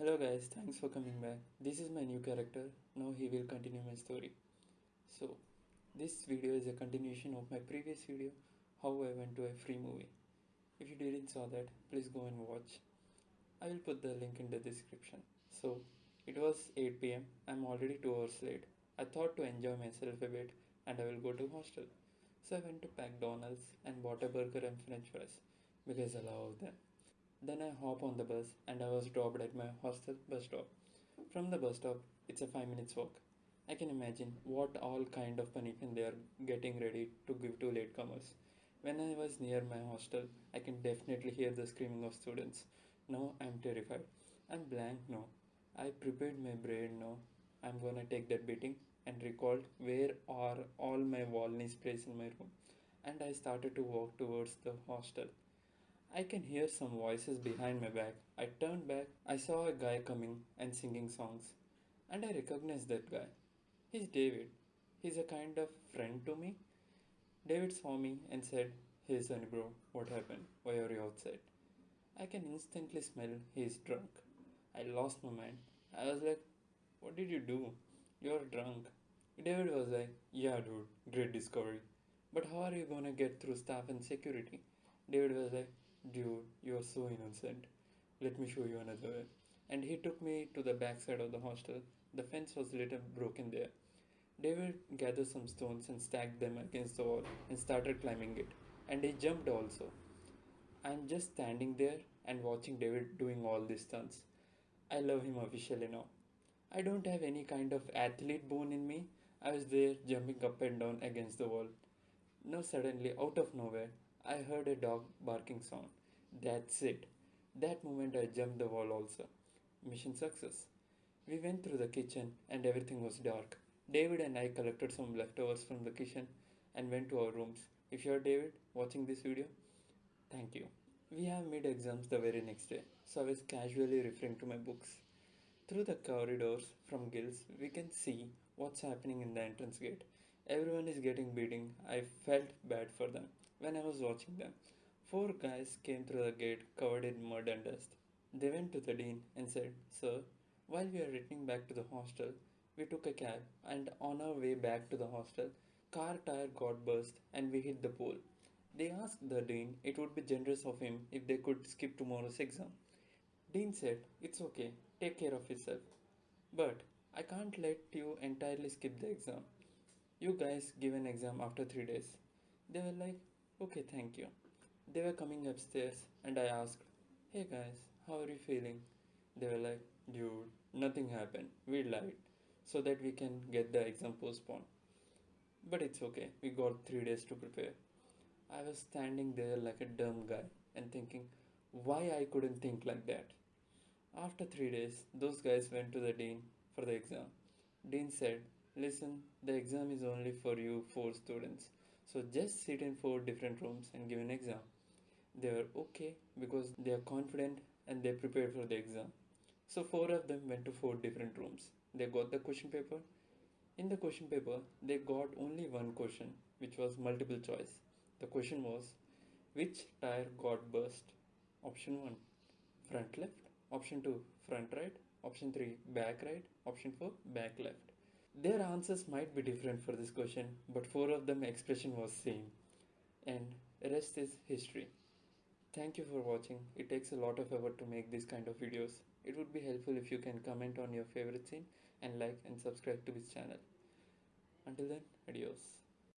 Hello guys, thanks for coming back. This is my new character. Now he will continue my story. So, this video is a continuation of my previous video, how I went to a free movie. If you didn't saw that, please go and watch. I will put the link in the description. So, it was 8 pm. I'm already 2 hours late. I thought to enjoy myself a bit and I will go to hostel. So I went to McDonald's and bought a burger and french fries because I love them. Then I hop on the bus and I was dropped at my hostel bus stop. From the bus stop, it's a 5 minutes walk. I can imagine what all kind of punishment they are getting ready to give to latecomers. When I was near my hostel, I can definitely hear the screaming of students. Now I'm terrified. I'm blank now. I prepared my brain now. I'm gonna take that beating and recalled where are all my Volney's place in my room. And I started to walk towards the hostel. I can hear some voices behind my back. I turned back. I saw a guy coming and singing songs. And I recognized that guy. He's David. He's a kind of friend to me. David saw me and said, Hey Sunny bro, what happened? Why are you outside? I can instantly smell he's drunk. I lost my mind. I was like, What did you do? You're drunk. David was like, Yeah, dude, great discovery. But how are you gonna get through staff and security? David was like, Dude, you are so innocent. Let me show you another way. And he took me to the back side of the hostel. The fence was a little broken there. David gathered some stones and stacked them against the wall and started climbing it. And he jumped also. I'm just standing there and watching David doing all these stunts. I love him officially now. I don't have any kind of athlete bone in me. I was there jumping up and down against the wall. Now, suddenly, out of nowhere, I heard a dog barking sound. That's it. That moment I jumped the wall also. Mission success. We went through the kitchen and everything was dark. David and I collected some leftovers from the kitchen and went to our rooms. If you're David watching this video, thank you. We have mid exams the very next day, so I was casually referring to my books. Through the corridors from Gills, we can see what's happening in the entrance gate. Everyone is getting beating. I felt bad for them when I was watching them. Four guys came through the gate covered in mud and dust. They went to the dean and said, Sir, while we are returning back to the hostel, we took a cab and on our way back to the hostel, car tire got burst and we hit the pole. They asked the dean it would be generous of him if they could skip tomorrow's exam. Dean said, It's okay, take care of yourself. But I can't let you entirely skip the exam. You guys give an exam after three days. They were like, Okay, thank you. They were coming upstairs and I asked, Hey guys, how are you feeling? They were like, Dude, nothing happened. We lied so that we can get the exam postponed. But it's okay, we got three days to prepare. I was standing there like a dumb guy and thinking why I couldn't think like that. After three days, those guys went to the dean for the exam. Dean said, Listen, the exam is only for you four students. So just sit in four different rooms and give an exam. They were okay because they are confident and they prepared for the exam. So four of them went to four different rooms. They got the question paper. In the question paper, they got only one question, which was multiple choice. The question was, which tire got burst? Option 1, front left. Option 2, front right. Option 3, back right. Option 4, back left. Their answers might be different for this question, but four of them expression was same. And rest is history. Thank you for watching. It takes a lot of effort to make these kind of videos. It would be helpful if you can comment on your favorite scene and like and subscribe to this channel. Until then, adios.